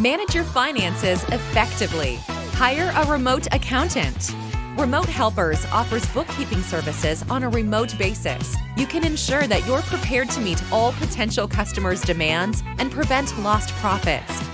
Manage your finances effectively. Hire a remote accountant. Remote Helpers offers bookkeeping services on a remote basis. You can ensure that you're prepared to meet all potential customers' demands and prevent lost profits.